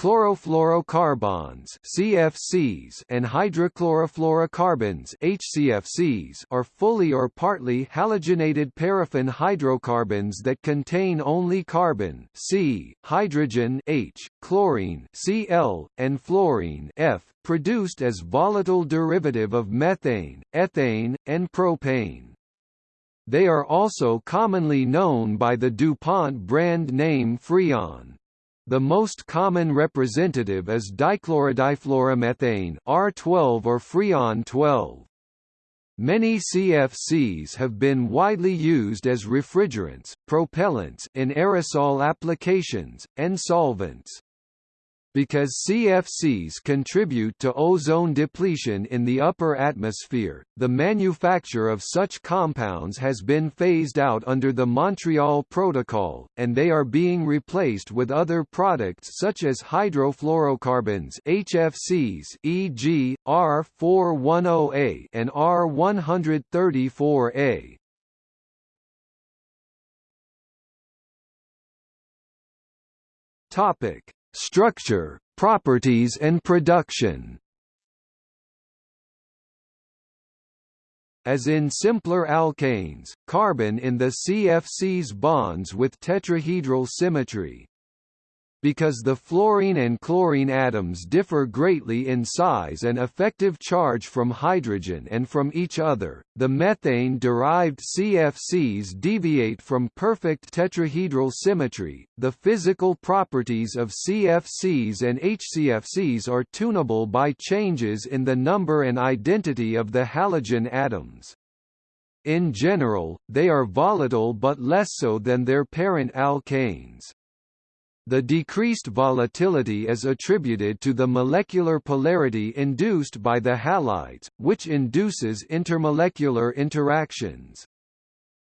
chlorofluorocarbons CFCs and hydrochlorofluorocarbons HCFCs are fully or partly halogenated paraffin hydrocarbons that contain only carbon C, hydrogen H, chlorine Cl, and fluorine F, produced as volatile derivative of methane, ethane, and propane. They are also commonly known by the DuPont brand name Freon. The most common representative is dichlorodifluoromethane R12 or Freon 12. Many CFCs have been widely used as refrigerants, propellants in aerosol applications, and solvents. Because CFCs contribute to ozone depletion in the upper atmosphere, the manufacture of such compounds has been phased out under the Montreal Protocol, and they are being replaced with other products such as hydrofluorocarbons HFCs e.g., R410A and R134A. Topic Structure, properties and production. As in simpler alkanes, carbon in the CFC's bonds with tetrahedral symmetry, because the fluorine and chlorine atoms differ greatly in size and effective charge from hydrogen and from each other, the methane-derived CFCs deviate from perfect tetrahedral symmetry. The physical properties of CFCs and HCFCs are tunable by changes in the number and identity of the halogen atoms. In general, they are volatile but less so than their parent alkanes. The decreased volatility is attributed to the molecular polarity induced by the halides, which induces intermolecular interactions.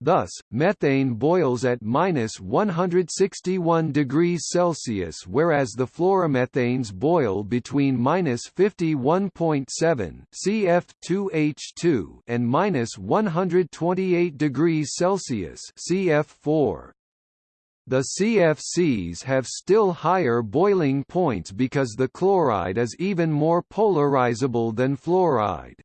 Thus, methane boils at minus 161 degrees Celsius whereas the fluoromethanes boil between minus 51.7 CF2H2 and minus 128 degrees Celsius CF4. The CFCs have still higher boiling points because the chloride is even more polarizable than fluoride.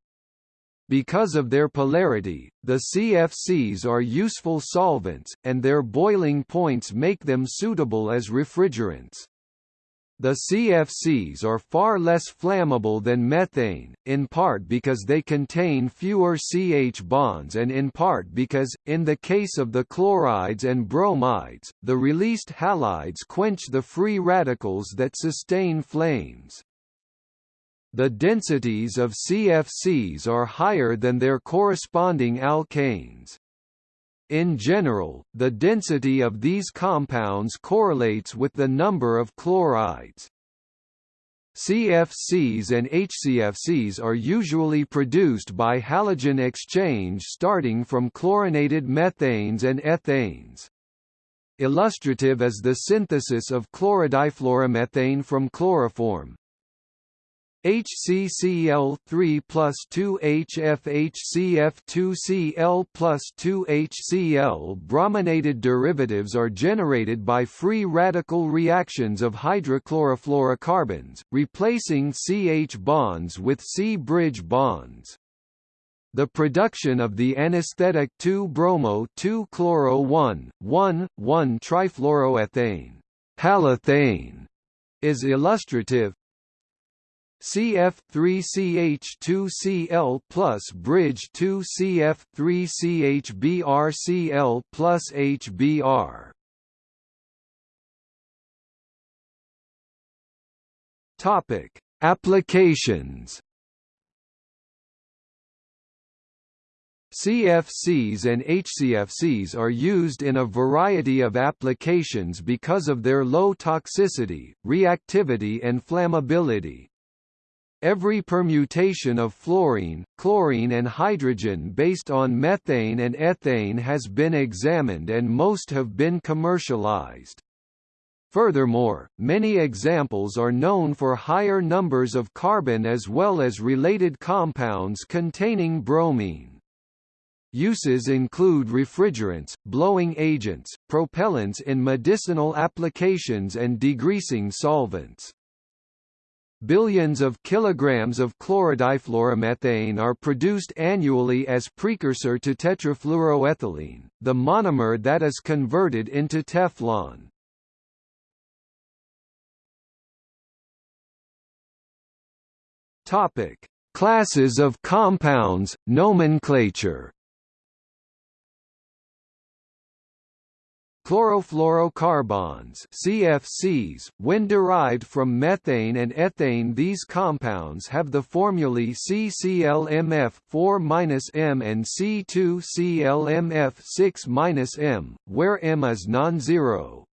Because of their polarity, the CFCs are useful solvents, and their boiling points make them suitable as refrigerants. The CFCs are far less flammable than methane, in part because they contain fewer CH bonds and in part because, in the case of the chlorides and bromides, the released halides quench the free radicals that sustain flames. The densities of CFCs are higher than their corresponding alkanes. In general, the density of these compounds correlates with the number of chlorides. CFCs and HCFCs are usually produced by halogen exchange starting from chlorinated methanes and ethanes. Illustrative is the synthesis of chlorodifluoromethane from chloroform, HCCl3 plus 2HFHCF2Cl plus 2HCl brominated derivatives are generated by free radical reactions of hydrochlorofluorocarbons, replacing CH bonds with C-bridge bonds. The production of the anesthetic 2-bromo-2-chloro-1,1,1-trifluoroethane halothane is illustrative, CF3CH2Cl plus bridge 2CF3CHBrCl plus HBr. Topic: Applications. CFCs and HCFCs are used in a variety of applications because of their low toxicity, reactivity and flammability. Every permutation of fluorine, chlorine and hydrogen based on methane and ethane has been examined and most have been commercialized. Furthermore, many examples are known for higher numbers of carbon as well as related compounds containing bromine. Uses include refrigerants, blowing agents, propellants in medicinal applications and degreasing solvents. Billions of kilograms of chlorodifluoromethane are produced annually as precursor to tetrafluoroethylene, the monomer that is converted into Teflon. Topic: Classes of compounds, nomenclature. Chlorofluorocarbons CFCs, when derived from methane and ethane these compounds have the formulae CClMF4-M and C2ClMF6-M, where M is non-zero.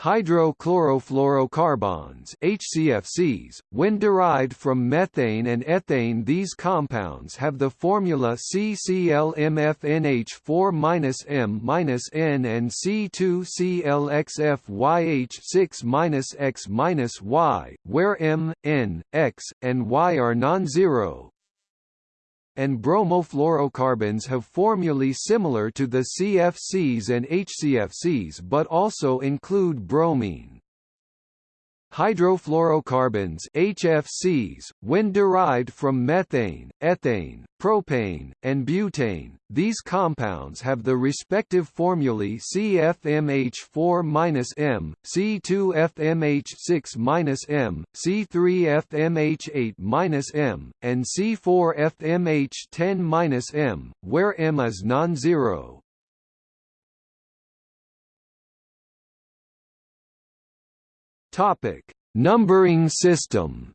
Hydrochlorofluorocarbons HCFCs, when derived from methane and ethane these compounds have the formula CClMFNH4-M-N and C2ClXFYH6-X-Y, where M, N, X, and Y are non-zero, and bromofluorocarbons have formulae similar to the CFCs and HCFCs but also include bromine. Hydrofluorocarbons HFCs, when derived from methane, ethane, propane, and butane, these compounds have the respective formulae CFMH4-M, C2FMH6-M, C3FMH8-M, and C4FMH10-M, where M is non-zero. Topic: Numbering system.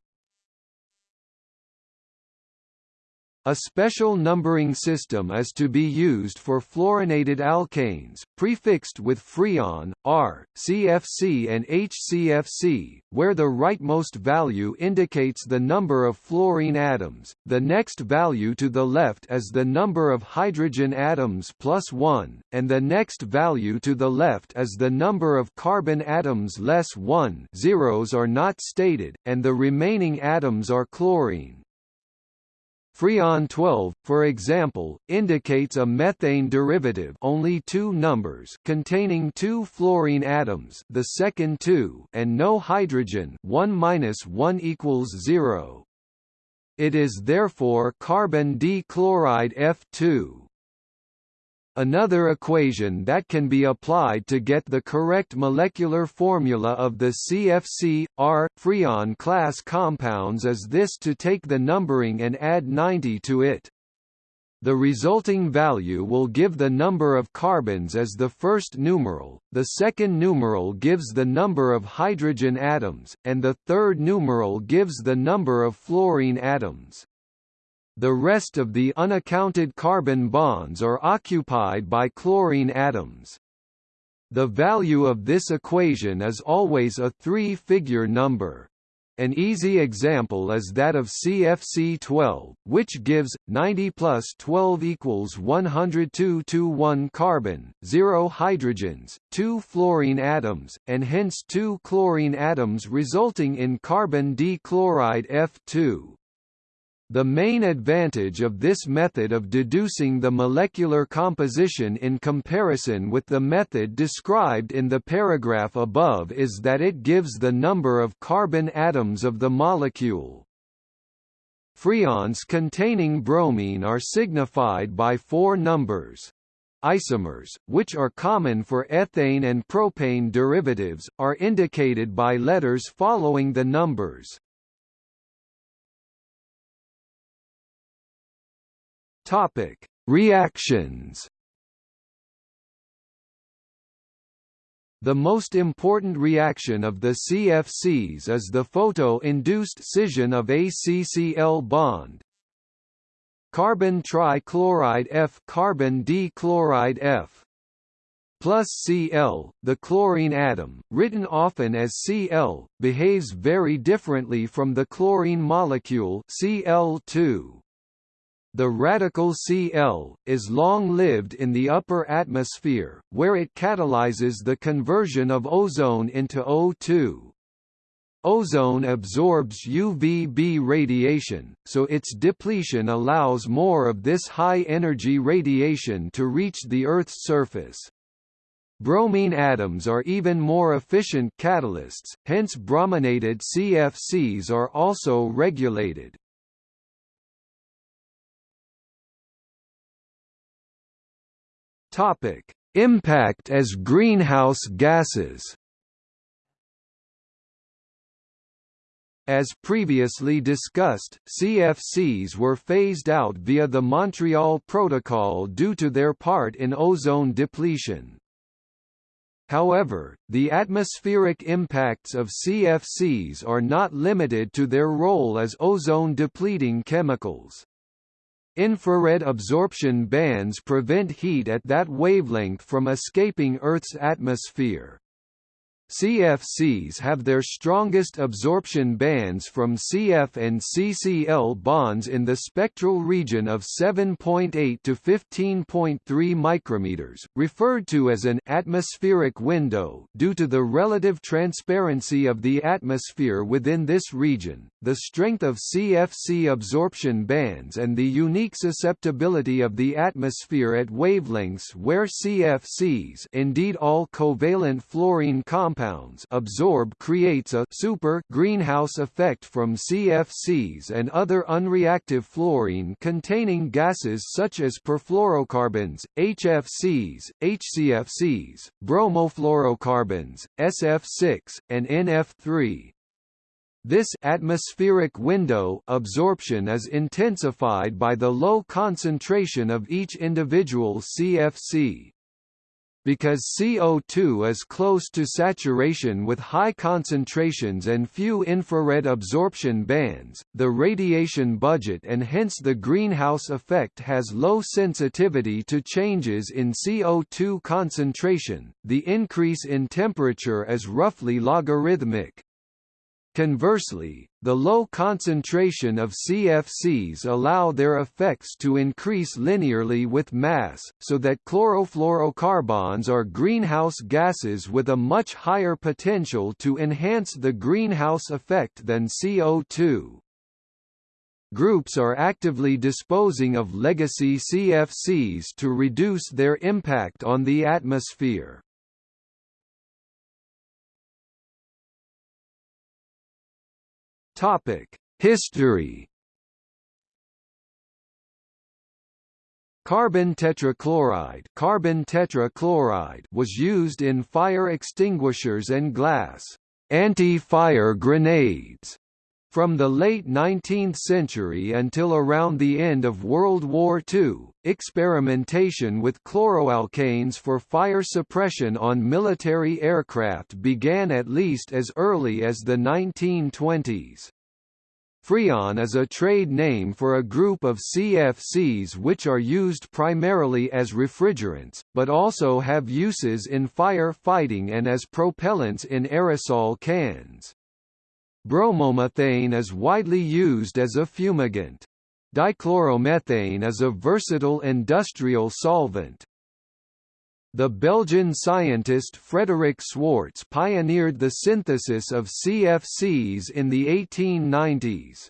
A special numbering system is to be used for fluorinated alkanes, prefixed with Freon, R, CFC and HCFC, where the rightmost value indicates the number of fluorine atoms, the next value to the left is the number of hydrogen atoms plus 1, and the next value to the left is the number of carbon atoms less 1 zeros are not stated, and the remaining atoms are chlorine. Freon 12, for example, indicates a methane derivative only two numbers containing two fluorine atoms the second two and no hydrogen 1 minus 1 equals 0. It is therefore carbon dichloride F2. Another equation that can be applied to get the correct molecular formula of the CFC, R, Freon class compounds is this to take the numbering and add 90 to it. The resulting value will give the number of carbons as the first numeral, the second numeral gives the number of hydrogen atoms, and the third numeral gives the number of fluorine atoms. The rest of the unaccounted carbon bonds are occupied by chlorine atoms. The value of this equation is always a three-figure number. An easy example is that of CFC12, which gives 90 plus 12 equals 102 to 1 carbon, 0 hydrogens, 2 fluorine atoms, and hence 2 chlorine atoms resulting in carbon dichloride F2. The main advantage of this method of deducing the molecular composition in comparison with the method described in the paragraph above is that it gives the number of carbon atoms of the molecule. Freons containing bromine are signified by four numbers. Isomers, which are common for ethane and propane derivatives, are indicated by letters following the numbers. Topic: Reactions. The most important reaction of the CFCs is the photo-induced scission of ACCl bond. Carbon trichloride F carbon dichloride F plus Cl, the chlorine atom, written often as Cl, behaves very differently from the chlorine molecule Cl2. The radical Cl, is long-lived in the upper atmosphere, where it catalyzes the conversion of ozone into O2. Ozone absorbs UVB radiation, so its depletion allows more of this high-energy radiation to reach the Earth's surface. Bromine atoms are even more efficient catalysts, hence brominated CFCs are also regulated. Topic: Impact as greenhouse gases. As previously discussed, CFCs were phased out via the Montreal Protocol due to their part in ozone depletion. However, the atmospheric impacts of CFCs are not limited to their role as ozone-depleting chemicals. Infrared absorption bands prevent heat at that wavelength from escaping Earth's atmosphere. CFCs have their strongest absorption bands from CF and CCl bonds in the spectral region of 7.8 to 15.3 micrometers, referred to as an atmospheric window. Due to the relative transparency of the atmosphere within this region, the strength of CFC absorption bands and the unique susceptibility of the atmosphere at wavelengths where CFCs indeed all covalent fluorine compounds compounds absorb creates a super greenhouse effect from CFCs and other unreactive fluorine-containing gases such as perfluorocarbons, HFCs, HCFCs, bromofluorocarbons, SF6, and NF3. This atmospheric window absorption is intensified by the low concentration of each individual CFC. Because CO2 is close to saturation with high concentrations and few infrared absorption bands, the radiation budget and hence the greenhouse effect has low sensitivity to changes in CO2 concentration, the increase in temperature is roughly logarithmic. Conversely, the low concentration of CFCs allow their effects to increase linearly with mass, so that chlorofluorocarbons are greenhouse gases with a much higher potential to enhance the greenhouse effect than CO2. Groups are actively disposing of legacy CFCs to reduce their impact on the atmosphere. Topic: History. Carbon tetrachloride, carbon tetrachloride was used in fire extinguishers and glass anti-fire grenades from the late 19th century until around the end of World War II, experimentation with chloroalkanes for fire suppression on military aircraft began at least as early as the 1920s. Freon is a trade name for a group of CFCs which are used primarily as refrigerants, but also have uses in fire fighting and as propellants in aerosol cans. Bromomethane is widely used as a fumigant. Dichloromethane is a versatile industrial solvent. The Belgian scientist Frederick Swarts pioneered the synthesis of CFCs in the 1890s.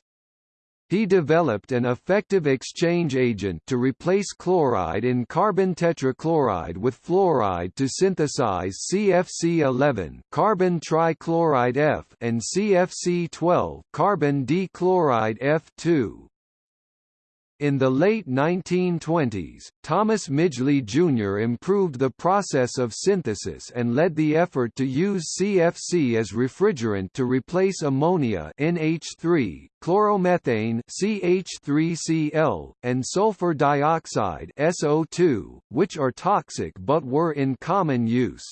He developed an effective exchange agent to replace chloride in carbon tetrachloride with fluoride to synthesize CFC11 carbon trichloride F and CFC12 carbon dichloride F2. In the late 1920s, Thomas Midgley Jr. improved the process of synthesis and led the effort to use CFC as refrigerant to replace ammonia NH3, chloromethane CH3Cl, and sulfur dioxide SO2, which are toxic but were in common use.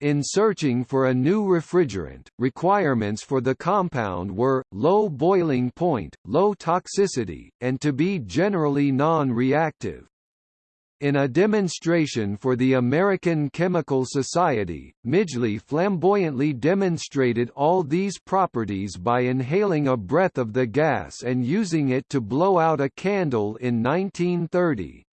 In searching for a new refrigerant, requirements for the compound were, low boiling point, low toxicity, and to be generally non-reactive. In a demonstration for the American Chemical Society, Midgley flamboyantly demonstrated all these properties by inhaling a breath of the gas and using it to blow out a candle in 1930.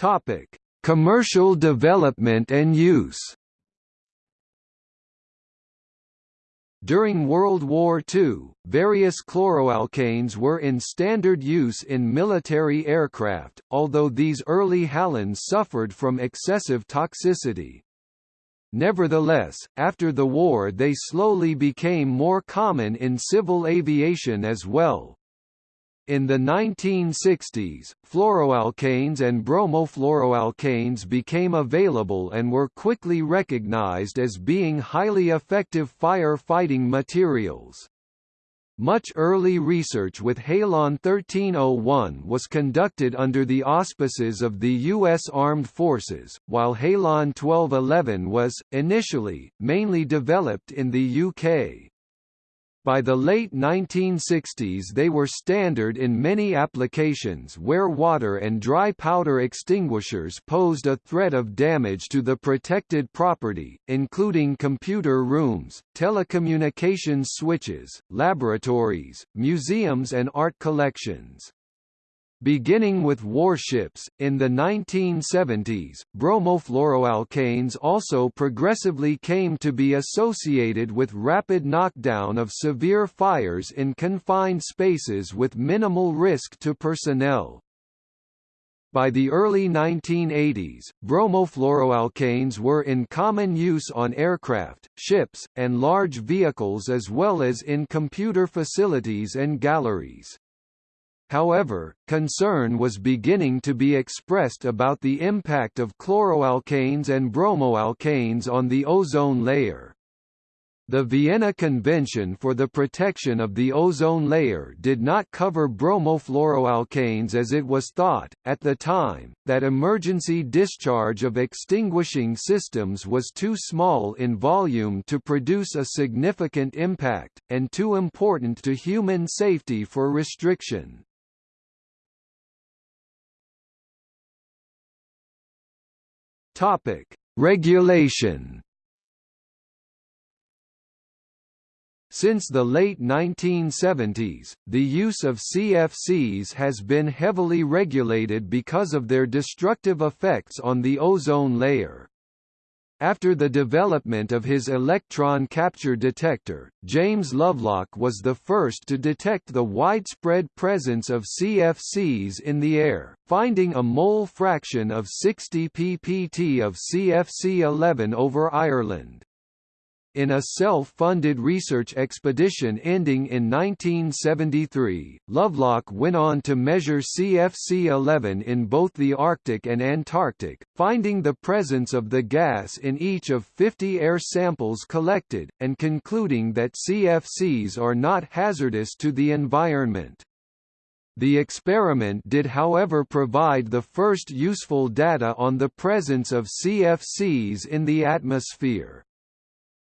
Topic: Commercial development and use. During World War II, various chloroalkanes were in standard use in military aircraft, although these early halogens suffered from excessive toxicity. Nevertheless, after the war they slowly became more common in civil aviation as well. In the 1960s, fluoroalkanes and bromofluoroalkanes became available and were quickly recognized as being highly effective fire-fighting materials. Much early research with Halon 1301 was conducted under the auspices of the U.S. Armed Forces, while Halon 1211 was, initially, mainly developed in the UK. By the late 1960s they were standard in many applications where water and dry powder extinguishers posed a threat of damage to the protected property, including computer rooms, telecommunications switches, laboratories, museums and art collections. Beginning with warships, in the 1970s, bromofluoroalkanes also progressively came to be associated with rapid knockdown of severe fires in confined spaces with minimal risk to personnel. By the early 1980s, bromofluoroalkanes were in common use on aircraft, ships, and large vehicles as well as in computer facilities and galleries. However, concern was beginning to be expressed about the impact of chloroalkanes and bromoalkanes on the ozone layer. The Vienna Convention for the Protection of the Ozone Layer did not cover bromofluoroalkanes as it was thought, at the time, that emergency discharge of extinguishing systems was too small in volume to produce a significant impact, and too important to human safety for restriction. Topic: Regulation. Since the late 1970s, the use of CFCs has been heavily regulated because of their destructive effects on the ozone layer. After the development of his electron capture detector, James Lovelock was the first to detect the widespread presence of CFCs in the air, finding a mole fraction of 60 ppt of CFC-11 over Ireland. In a self-funded research expedition ending in 1973, Lovelock went on to measure CFC-11 in both the Arctic and Antarctic, finding the presence of the gas in each of 50 air samples collected, and concluding that CFCs are not hazardous to the environment. The experiment did however provide the first useful data on the presence of CFCs in the atmosphere.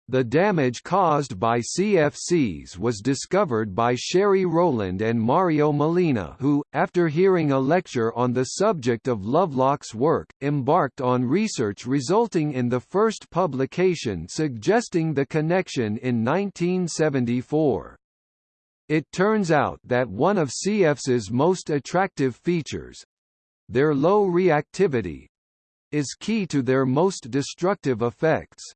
The damage caused by CFCs was discovered by Sherry Rowland and Mario Molina who, after hearing a lecture on the subject of Lovelock's work, embarked on research resulting in the first publication suggesting the connection in 1974. It turns out that one of CFC's most attractive features—their low reactivity—is key to their most destructive effects.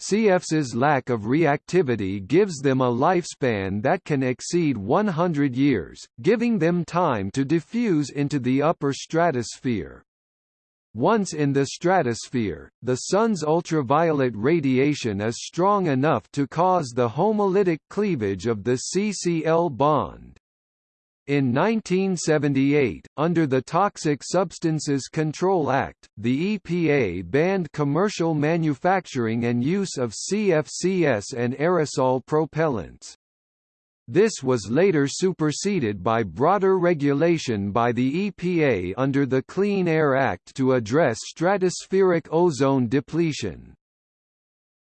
CFC's lack of reactivity gives them a lifespan that can exceed 100 years, giving them time to diffuse into the upper stratosphere. Once in the stratosphere, the Sun's ultraviolet radiation is strong enough to cause the homolytic cleavage of the CCl bond. In 1978, under the Toxic Substances Control Act, the EPA banned commercial manufacturing and use of CFCS and aerosol propellants. This was later superseded by broader regulation by the EPA under the Clean Air Act to address stratospheric ozone depletion.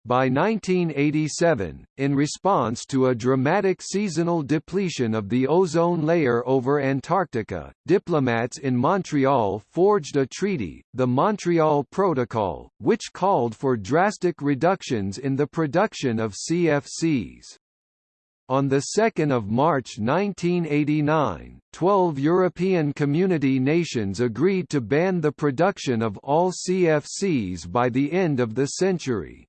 By 1987, in response to a dramatic seasonal depletion of the ozone layer over Antarctica, diplomats in Montreal forged a treaty, the Montreal Protocol, which called for drastic reductions in the production of CFCs. On 2 March 1989, 12 European community nations agreed to ban the production of all CFCs by the end of the century.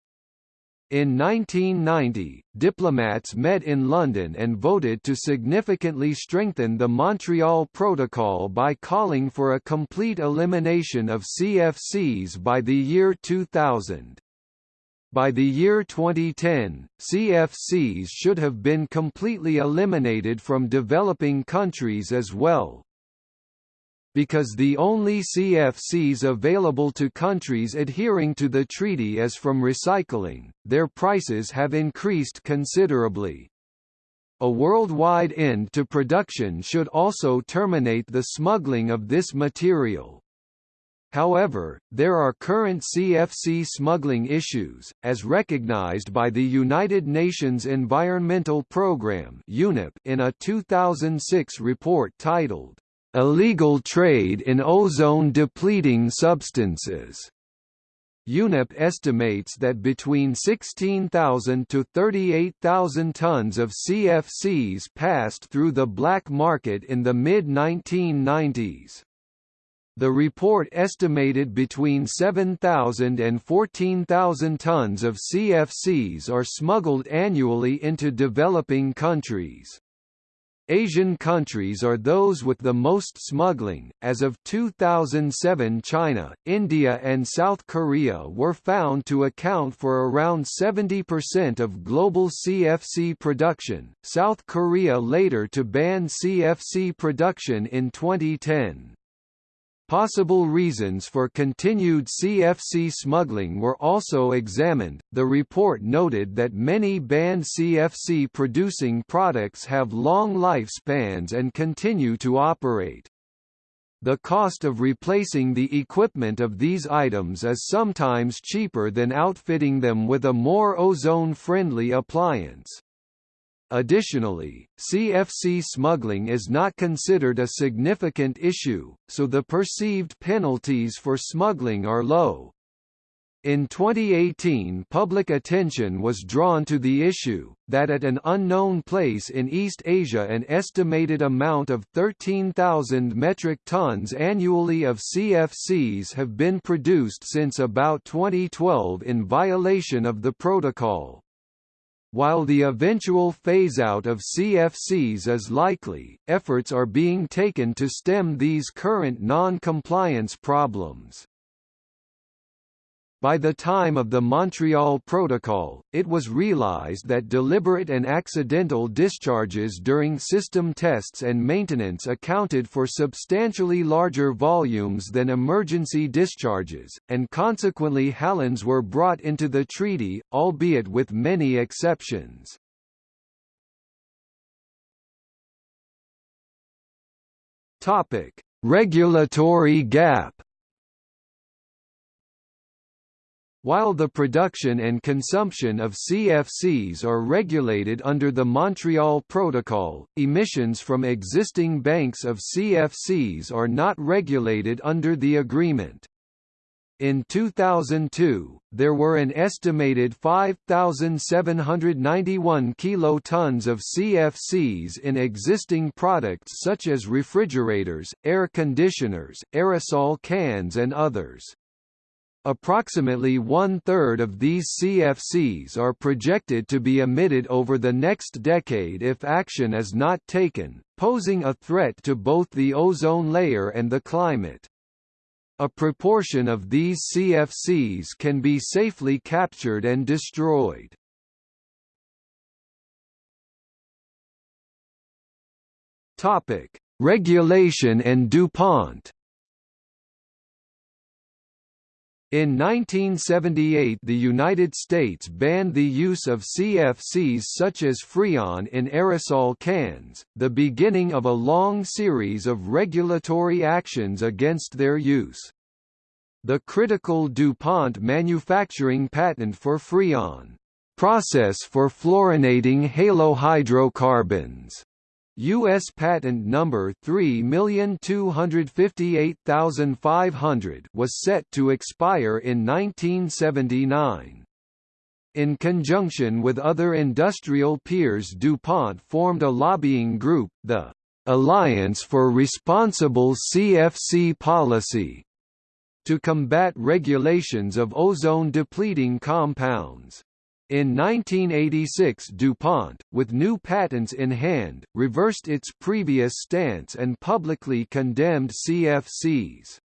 In 1990, diplomats met in London and voted to significantly strengthen the Montreal Protocol by calling for a complete elimination of CFCs by the year 2000. By the year 2010, CFCs should have been completely eliminated from developing countries as well because the only CFCs available to countries adhering to the treaty is from recycling, their prices have increased considerably. A worldwide end to production should also terminate the smuggling of this material. However, there are current CFC smuggling issues, as recognized by the United Nations Environmental Programme in a 2006 report titled, illegal trade in ozone-depleting substances. UNEP estimates that between 16,000 to 38,000 tons of CFCs passed through the black market in the mid-1990s. The report estimated between 7,000 and 14,000 tons of CFCs are smuggled annually into developing countries. Asian countries are those with the most smuggling. As of 2007, China, India, and South Korea were found to account for around 70% of global CFC production. South Korea later to ban CFC production in 2010. Possible reasons for continued CFC smuggling were also examined. The report noted that many banned CFC producing products have long lifespans and continue to operate. The cost of replacing the equipment of these items is sometimes cheaper than outfitting them with a more ozone-friendly appliance. Additionally, CFC smuggling is not considered a significant issue, so the perceived penalties for smuggling are low. In 2018 public attention was drawn to the issue, that at an unknown place in East Asia an estimated amount of 13,000 metric tons annually of CFCs have been produced since about 2012 in violation of the protocol. While the eventual phase-out of CFCs is likely, efforts are being taken to stem these current non-compliance problems. By the time of the Montreal Protocol, it was realized that deliberate and accidental discharges during system tests and maintenance accounted for substantially larger volumes than emergency discharges, and consequently halons were brought into the treaty, albeit with many exceptions. Regulatory gap While the production and consumption of CFCs are regulated under the Montreal Protocol, emissions from existing banks of CFCs are not regulated under the agreement. In 2002, there were an estimated 5,791 kilotons of CFCs in existing products such as refrigerators, air conditioners, aerosol cans and others. Approximately one-third of these CFCs are projected to be emitted over the next decade if action is not taken, posing a threat to both the ozone layer and the climate. A proportion of these CFCs can be safely captured and destroyed. Regulation and DuPont In 1978 the United States banned the use of CFCs such as Freon in aerosol cans, the beginning of a long series of regulatory actions against their use. The critical DuPont manufacturing patent for Freon, process for fluorinating halohydrocarbons, U.S. patent number 3258500 was set to expire in 1979. In conjunction with other industrial peers DuPont formed a lobbying group, the Alliance for Responsible CFC Policy, to combat regulations of ozone-depleting compounds. In 1986 DuPont, with new patents in hand, reversed its previous stance and publicly condemned CFCs.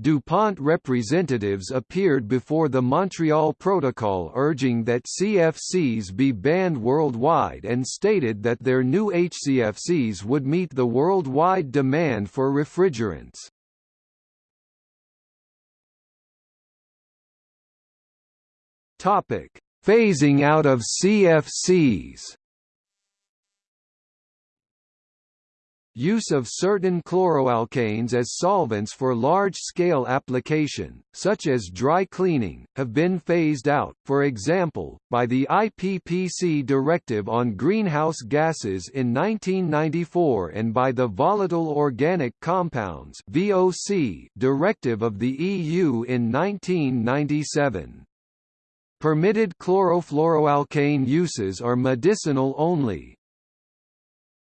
DuPont representatives appeared before the Montreal Protocol urging that CFCs be banned worldwide and stated that their new HCFCs would meet the worldwide demand for refrigerants. Topic: Phasing out of CFCs Use of certain chloroalkanes as solvents for large-scale application, such as dry cleaning, have been phased out, for example, by the IPPC Directive on Greenhouse Gases in 1994 and by the Volatile Organic Compounds Directive of the EU in 1997. Permitted chlorofluoroalkane uses are medicinal only.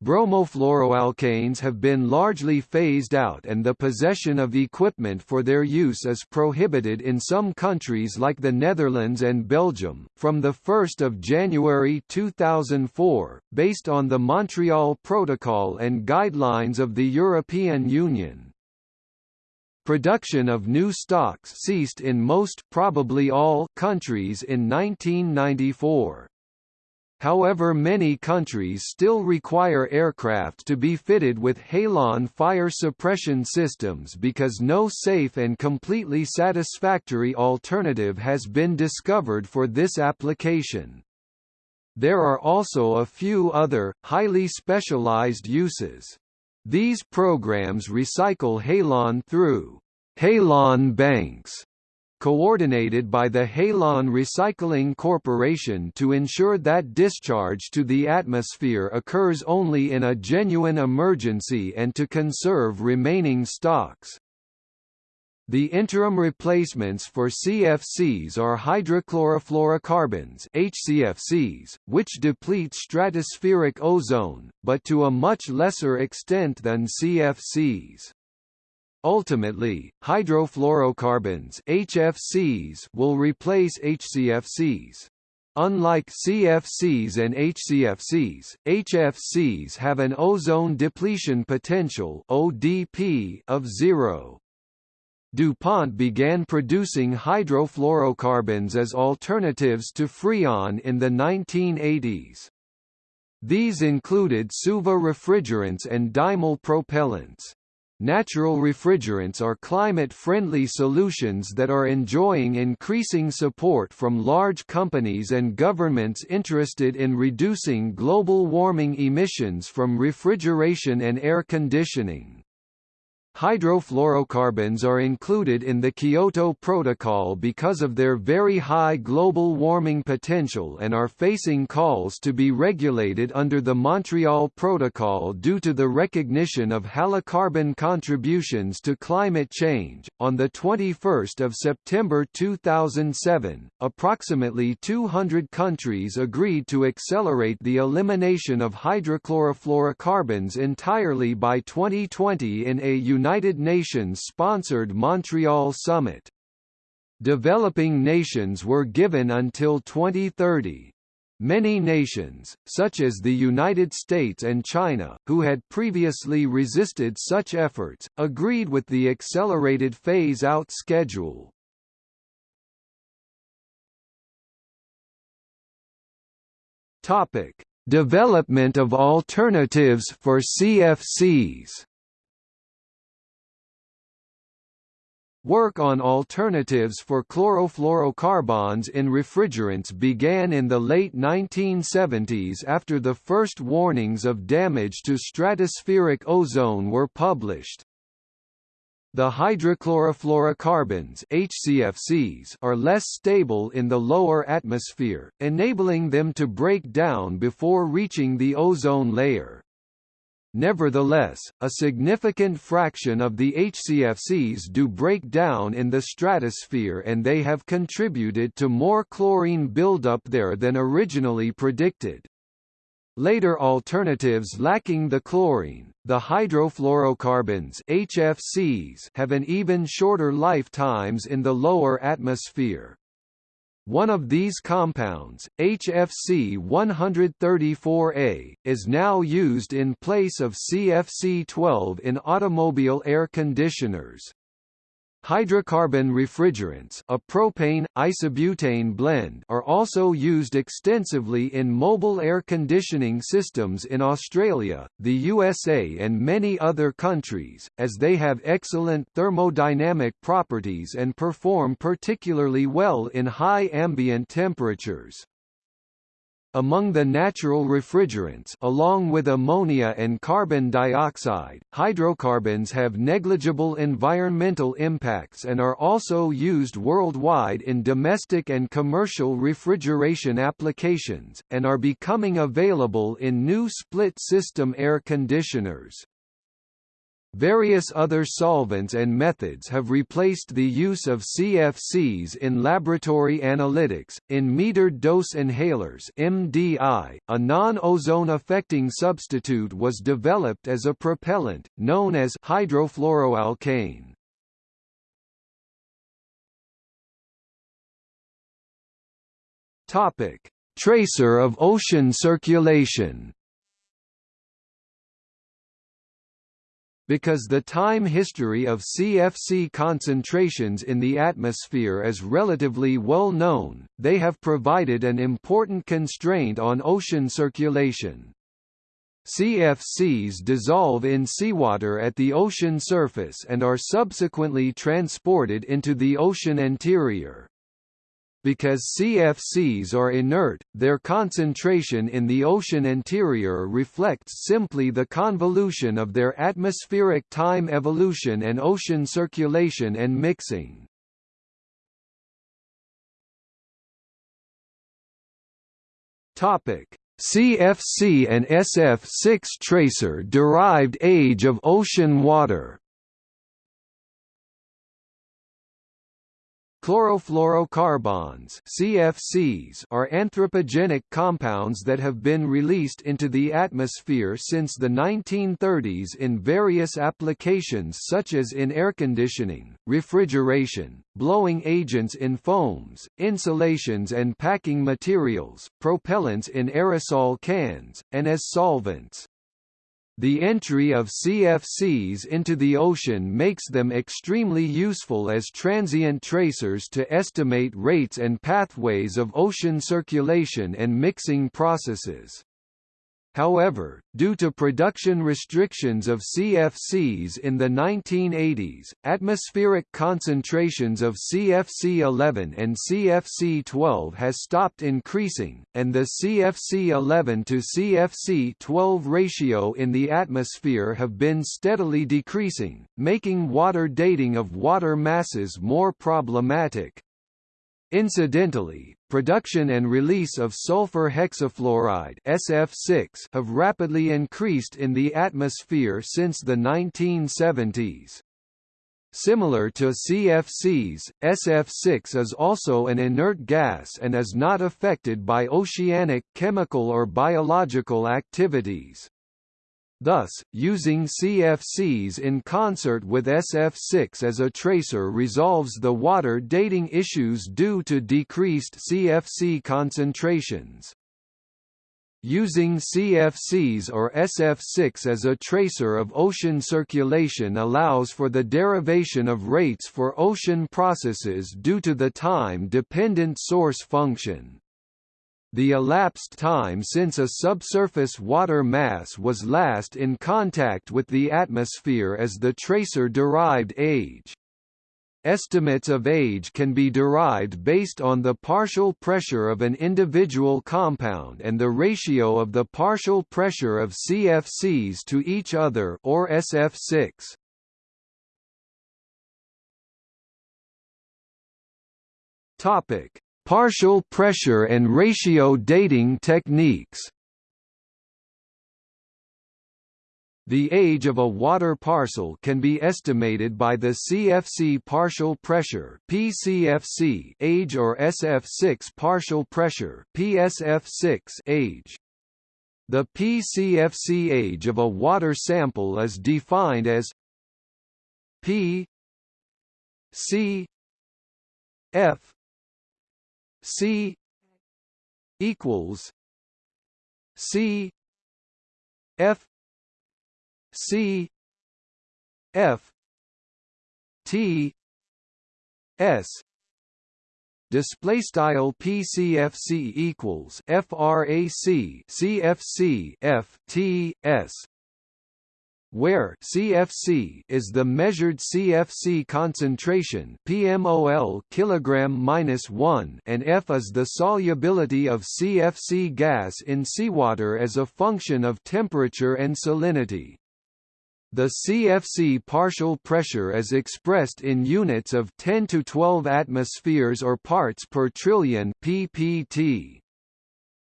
Bromofluoroalkanes have been largely phased out and the possession of equipment for their use is prohibited in some countries like the Netherlands and Belgium. From the 1 January 2004, based on the Montreal Protocol and guidelines of the European Union, Production of new stocks ceased in most probably all countries in 1994. However many countries still require aircraft to be fitted with halon fire suppression systems because no safe and completely satisfactory alternative has been discovered for this application. There are also a few other, highly specialized uses. These programs recycle halon through halon banks coordinated by the Halon Recycling Corporation to ensure that discharge to the atmosphere occurs only in a genuine emergency and to conserve remaining stocks. The interim replacements for CFCs are hydrochlorofluorocarbons HCFCs, which deplete stratospheric ozone, but to a much lesser extent than CFCs. Ultimately, hydrofluorocarbons HFCs will replace HCFCs. Unlike CFCs and HCFCs, HFCs have an ozone depletion potential ODP of zero. DuPont began producing hydrofluorocarbons as alternatives to Freon in the 1980s. These included SUVA refrigerants and Dymel propellants. Natural refrigerants are climate-friendly solutions that are enjoying increasing support from large companies and governments interested in reducing global warming emissions from refrigeration and air conditioning. Hydrofluorocarbons are included in the Kyoto Protocol because of their very high global warming potential and are facing calls to be regulated under the Montreal Protocol due to the recognition of halocarbon contributions to climate change. On the 21st of September 2007, approximately 200 countries agreed to accelerate the elimination of hydrochlorofluorocarbons entirely by 2020 in a United Nations-sponsored Montreal Summit. Developing nations were given until 2030. Many nations, such as the United States and China, who had previously resisted such efforts, agreed with the accelerated phase-out schedule. Topic: Development of alternatives for CFCs. Work on alternatives for chlorofluorocarbons in refrigerants began in the late 1970s after the first warnings of damage to stratospheric ozone were published. The hydrochlorofluorocarbons HCFCs are less stable in the lower atmosphere, enabling them to break down before reaching the ozone layer. Nevertheless, a significant fraction of the HCFCs do break down in the stratosphere and they have contributed to more chlorine buildup there than originally predicted. Later alternatives lacking the chlorine, the hydrofluorocarbons HFCs have an even shorter lifetimes in the lower atmosphere. One of these compounds, HFC 134A, is now used in place of CFC 12 in automobile air conditioners. Hydrocarbon refrigerants a propane, isobutane blend are also used extensively in mobile air conditioning systems in Australia, the USA and many other countries, as they have excellent thermodynamic properties and perform particularly well in high ambient temperatures. Among the natural refrigerants along with ammonia and carbon dioxide, hydrocarbons have negligible environmental impacts and are also used worldwide in domestic and commercial refrigeration applications, and are becoming available in new split-system air conditioners. Various other solvents and methods have replaced the use of CFCs in laboratory analytics. In metered dose inhalers (MDI), a non-ozone affecting substitute was developed as a propellant known as hydrofluoroalkane. Tracer of ocean circulation. Because the time history of CFC concentrations in the atmosphere is relatively well known, they have provided an important constraint on ocean circulation. CFCs dissolve in seawater at the ocean surface and are subsequently transported into the ocean interior. Because CFCs are inert, their concentration in the ocean interior reflects simply the convolution of their atmospheric time evolution and ocean circulation and mixing. Topic: CFC and SF6 tracer derived age of ocean water Chlorofluorocarbons CFCs are anthropogenic compounds that have been released into the atmosphere since the 1930s in various applications such as in air conditioning, refrigeration, blowing agents in foams, insulations and packing materials, propellants in aerosol cans, and as solvents. The entry of CFCs into the ocean makes them extremely useful as transient tracers to estimate rates and pathways of ocean circulation and mixing processes. However, due to production restrictions of CFCs in the 1980s, atmospheric concentrations of CFC-11 and CFC-12 has stopped increasing, and the CFC-11 to CFC-12 ratio in the atmosphere have been steadily decreasing, making water dating of water masses more problematic. Incidentally, production and release of sulfur hexafluoride SF6 have rapidly increased in the atmosphere since the 1970s. Similar to CFCs, SF6 is also an inert gas and is not affected by oceanic chemical or biological activities. Thus, using CFCs in concert with SF6 as a tracer resolves the water dating issues due to decreased CFC concentrations. Using CFCs or SF6 as a tracer of ocean circulation allows for the derivation of rates for ocean processes due to the time-dependent source function. The elapsed time since a subsurface water mass was last in contact with the atmosphere as the tracer-derived age. Estimates of age can be derived based on the partial pressure of an individual compound and the ratio of the partial pressure of CFCs to each other or SF6. Topic: Partial pressure and ratio dating techniques The age of a water parcel can be estimated by the CFC partial pressure PCFC age or SF6 partial pressure PSF6 age. The PCFC age of a water sample is defined as P C F C equals C F C F T S. Display style PCFC equals frac CFC F T S where CFC is the measured CFC concentration pmol kilogram minus 1 and F is the solubility of CFC gas in seawater as a function of temperature and salinity. The CFC partial pressure is expressed in units of 10 to 12 atmospheres or parts per trillion ppt.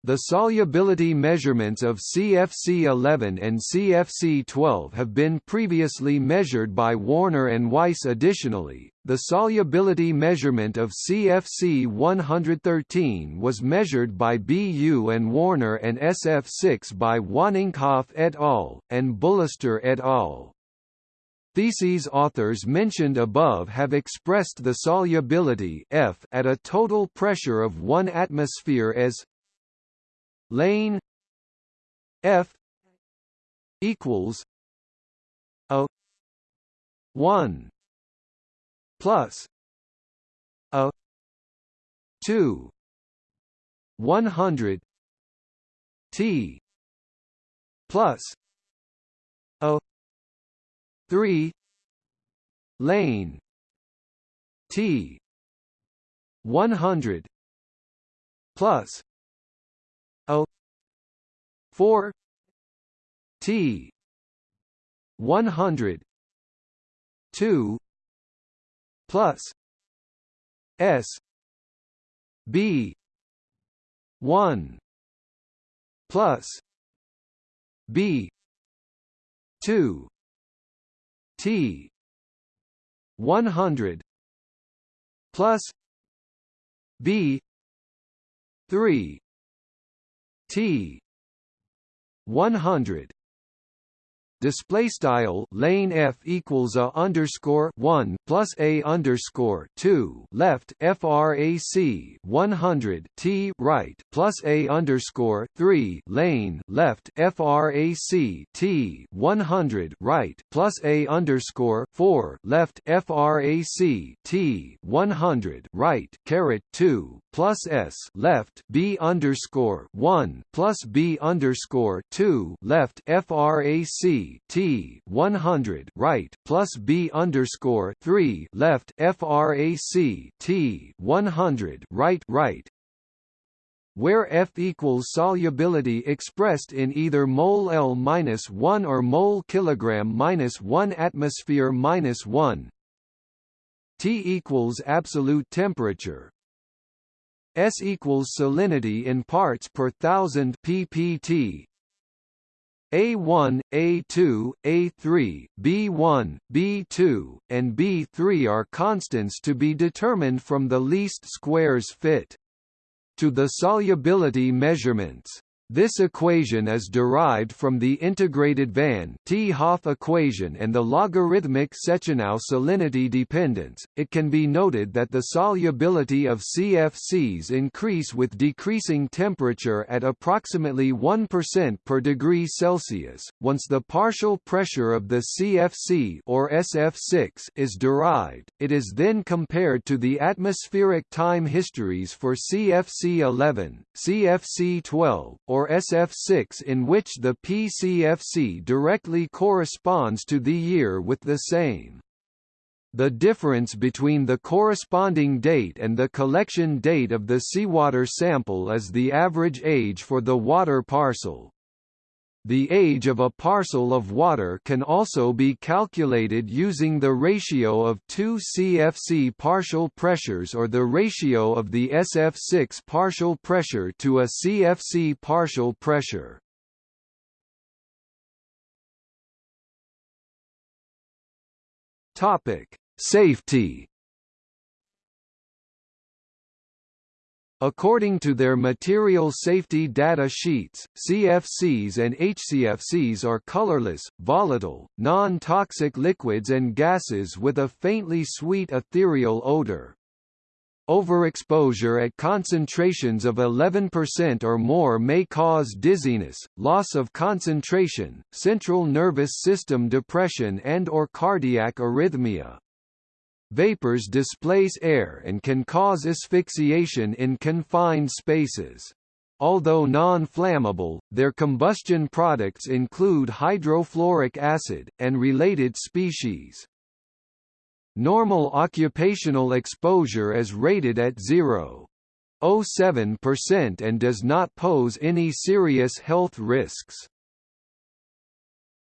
The solubility measurements of CFC-11 and CFC-12 have been previously measured by Warner and Weiss additionally, the solubility measurement of CFC-113 was measured by BU and Warner and SF6 by Wanninkhof et al., and Bullister et al. Theses authors mentioned above have expressed the solubility F at a total pressure of 1 atmosphere as lane F equals a 1 plus a 2 100 T plus a 3 lane T 100 plus 4 T 100 2 plus S B 1 plus B 2 T 100 plus B 3 T 100 display style lane f equals a underscore 1 plus a underscore 2 left frac 100 t right plus a underscore 3 lane left frac t 100 right plus a underscore 4 left frac t 100 right caret 2 plus s left b underscore 1 plus b underscore 2 left frac T 100 right plus B underscore three left FRAC T 100 right right. Where F equals solubility expressed in either mole L minus 1 or mole kilogram minus 1 atmosphere minus 1 T equals absolute temperature S equals salinity in parts per thousand ppt a1, A2, A3, B1, B2, and B3 are constants to be determined from the least squares fit. To the solubility measurements this equation is derived from the integrated Van 't Hoff equation and the logarithmic Setchenow salinity dependence. It can be noted that the solubility of CFCs increase with decreasing temperature at approximately 1% per degree Celsius. Once the partial pressure of the CFC or SF6 is derived, it is then compared to the atmospheric time histories for CFC11, CFC12, or or SF6 in which the PCFC directly corresponds to the year with the same. The difference between the corresponding date and the collection date of the seawater sample is the average age for the water parcel. The age of a parcel of water can also be calculated using the ratio of two CFC partial pressures or the ratio of the SF6 partial pressure to a CFC partial pressure. Topic: Safety According to their material safety data sheets, CFCs and HCFCs are colorless, volatile, non-toxic liquids and gases with a faintly sweet ethereal odor. Overexposure at concentrations of 11% or more may cause dizziness, loss of concentration, central nervous system depression and or cardiac arrhythmia. Vapors displace air and can cause asphyxiation in confined spaces. Although non-flammable, their combustion products include hydrofluoric acid, and related species. Normal occupational exposure is rated at 0.07% and does not pose any serious health risks.